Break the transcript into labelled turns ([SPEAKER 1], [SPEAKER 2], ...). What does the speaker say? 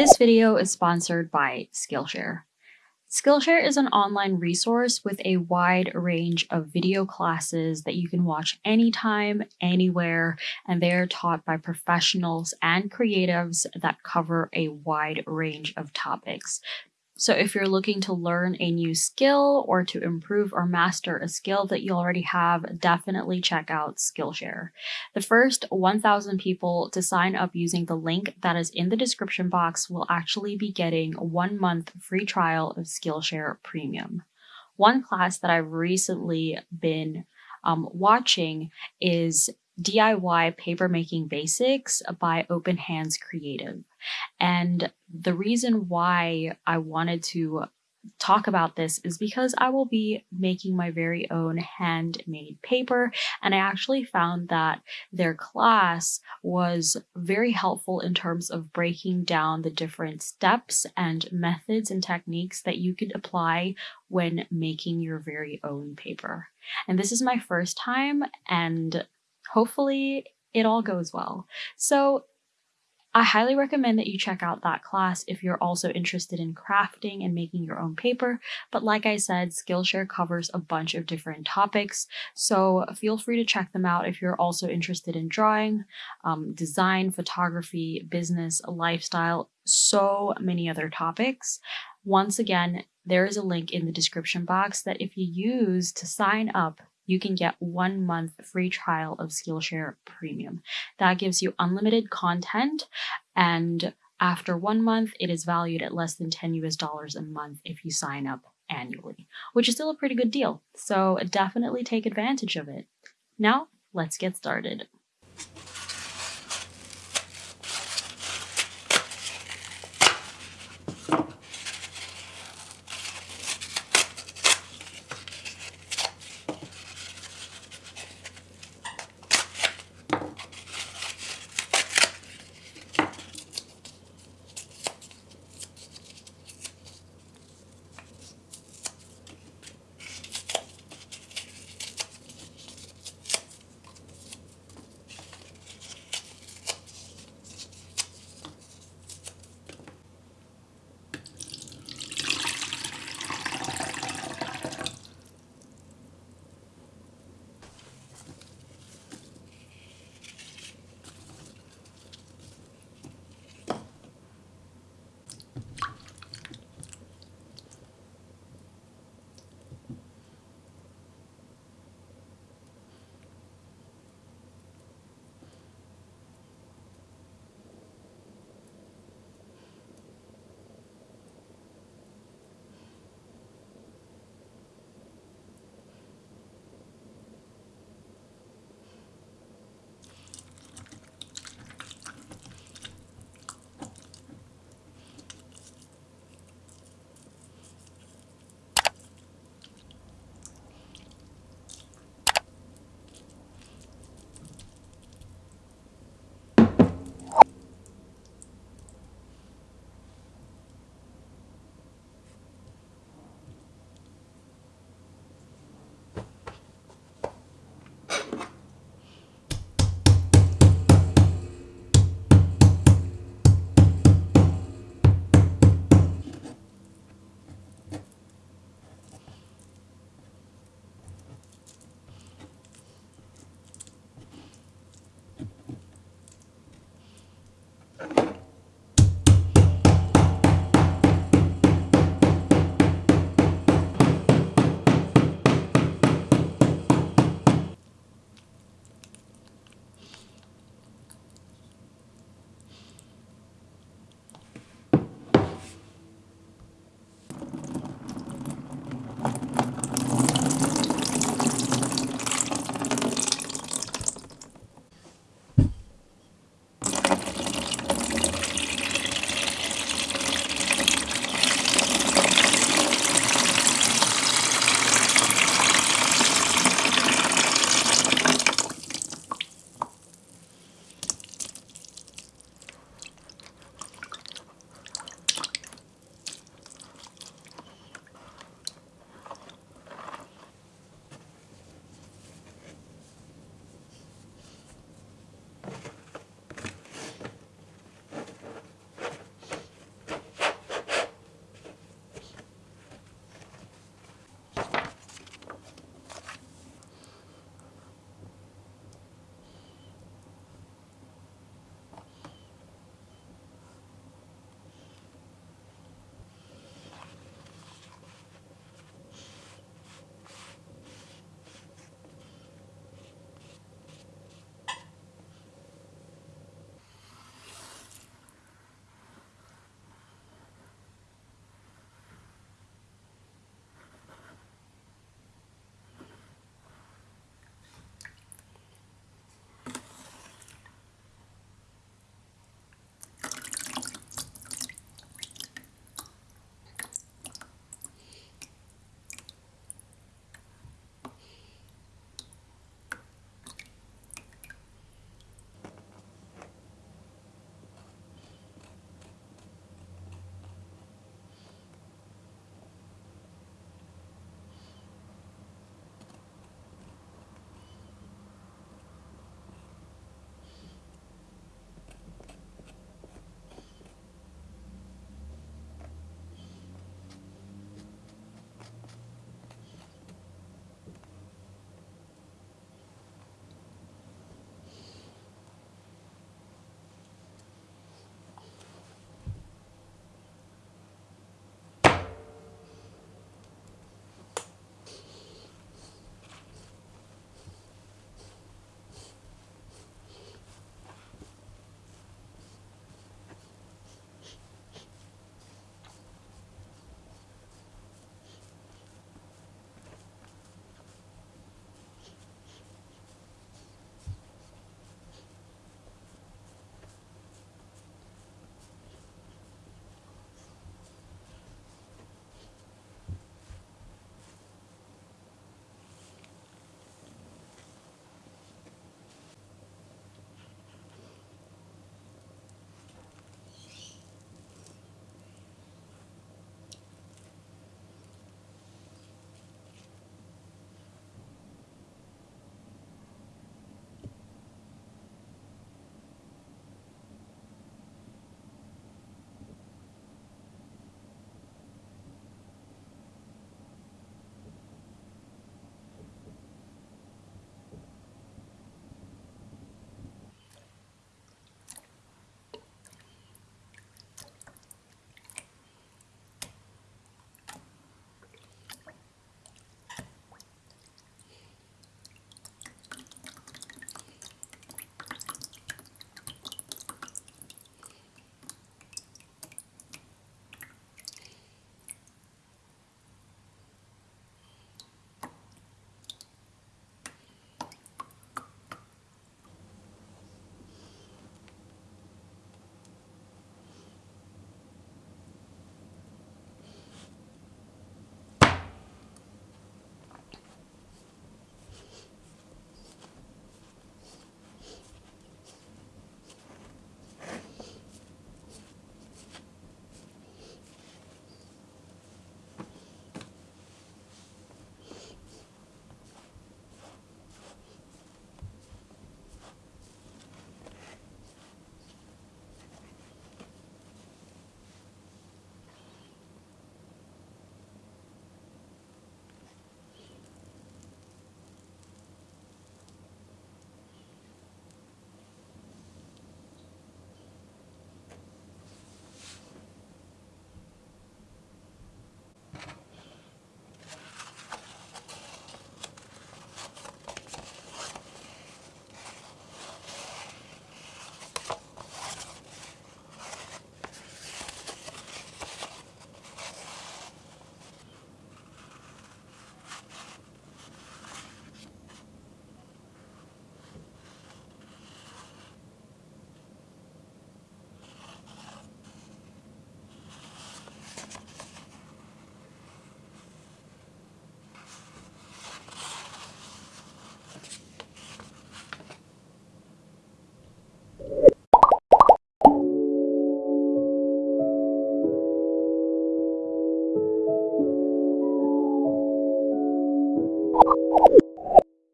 [SPEAKER 1] This video is sponsored by Skillshare. Skillshare is an online resource with a wide range of video classes that you can watch anytime, anywhere, and they're taught by professionals and creatives that cover a wide range of topics. So if you're looking to learn a new skill or to improve or master a skill that you already have, definitely check out Skillshare. The first 1,000 people to sign up using the link that is in the description box will actually be getting one month free trial of Skillshare Premium. One class that I've recently been um, watching is DIY Papermaking Basics by Open Hands Creative. And the reason why I wanted to talk about this is because I will be making my very own handmade paper and I actually found that their class was very helpful in terms of breaking down the different steps and methods and techniques that you could apply when making your very own paper. And this is my first time and hopefully it all goes well. So I highly recommend that you check out that class if you're also interested in crafting and making your own paper. But like I said, Skillshare covers a bunch of different topics, so feel free to check them out if you're also interested in drawing, um, design, photography, business, lifestyle, so many other topics. Once again, there is a link in the description box that if you use to sign up you can get one month free trial of Skillshare Premium. That gives you unlimited content and after one month, it is valued at less than 10 US dollars a month if you sign up annually, which is still a pretty good deal. So definitely take advantage of it. Now, let's get started.